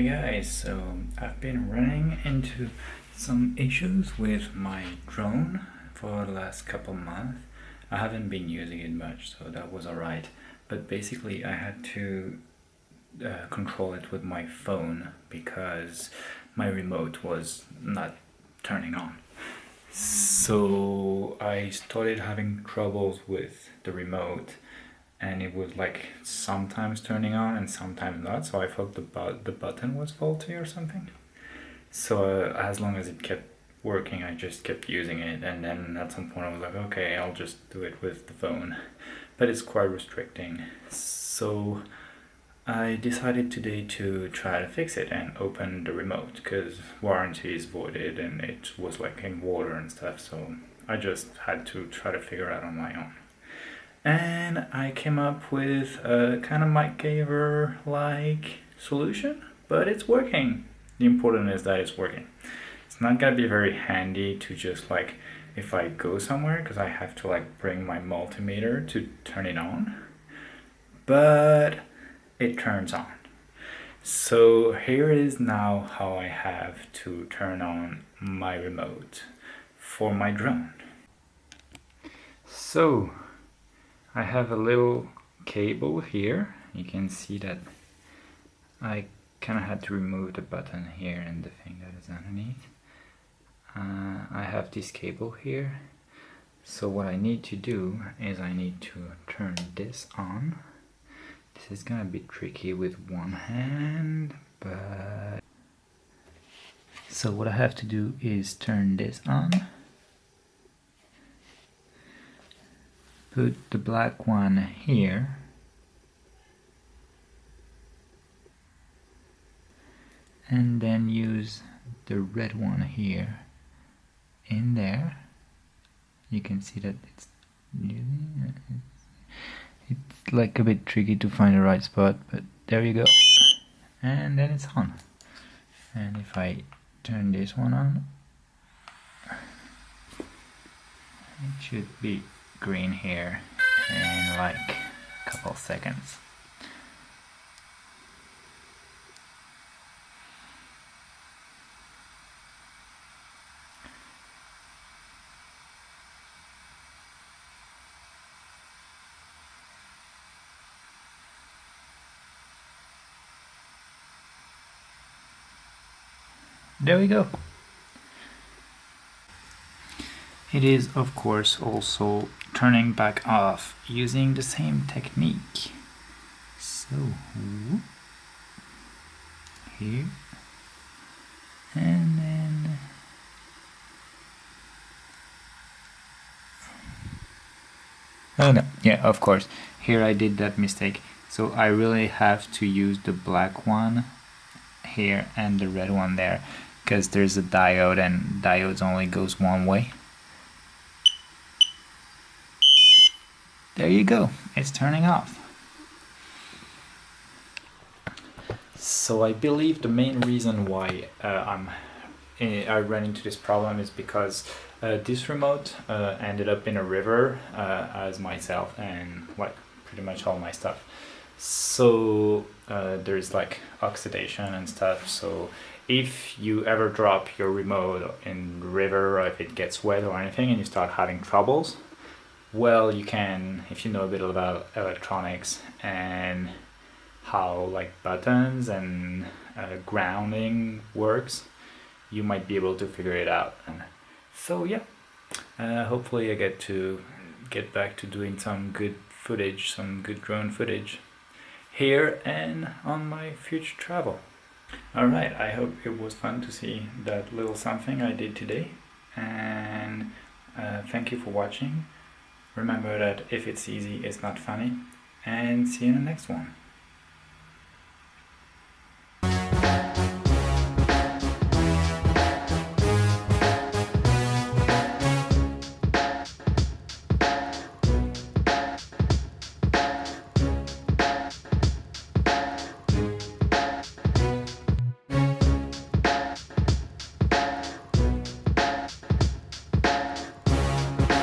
Hey guys, so I've been running into some issues with my drone for the last couple months. I haven't been using it much, so that was alright. But basically I had to uh, control it with my phone because my remote was not turning on. So I started having troubles with the remote and it was like sometimes turning on and sometimes not so I thought the, bu the button was faulty or something. So uh, as long as it kept working I just kept using it and then at some point I was like okay I'll just do it with the phone. But it's quite restricting. So I decided today to try to fix it and open the remote because warranty is voided and it was like in water and stuff so I just had to try to figure out on my own and I came up with a kind of MacGyver like solution but it's working. The important is that it's working. It's not gonna be very handy to just like if I go somewhere because I have to like bring my multimeter to turn it on but it turns on. So here is now how I have to turn on my remote for my drone. So I have a little cable here. You can see that I kind of had to remove the button here and the thing that is underneath. Uh, I have this cable here. So what I need to do is I need to turn this on. This is gonna be tricky with one hand but so what I have to do is turn this on put the black one here. And then use the red one here in there. You can see that it's it's like a bit tricky to find the right spot but there you go. And then it's on. And if I turn this one on it should be green here in like a couple seconds. There we go. It is of course also turning back off using the same technique. So, here, and then Oh no, yeah, of course. Here I did that mistake. So I really have to use the black one here and the red one there because there's a diode and diodes only goes one way. There you go, it's turning off. So I believe the main reason why uh, I'm eh, I ran into this problem is because uh, this remote uh, ended up in a river uh, as myself and like pretty much all my stuff. So uh, there's like oxidation and stuff. So if you ever drop your remote in river or if it gets wet or anything and you start having troubles, well you can if you know a bit about electronics and how like buttons and uh, grounding works you might be able to figure it out. And so yeah uh, hopefully I get to get back to doing some good footage some good drone footage here and on my future travel. Alright I hope it was fun to see that little something I did today. And uh, thank you for watching Remember that if it's easy, it's not funny. And see you in the next one.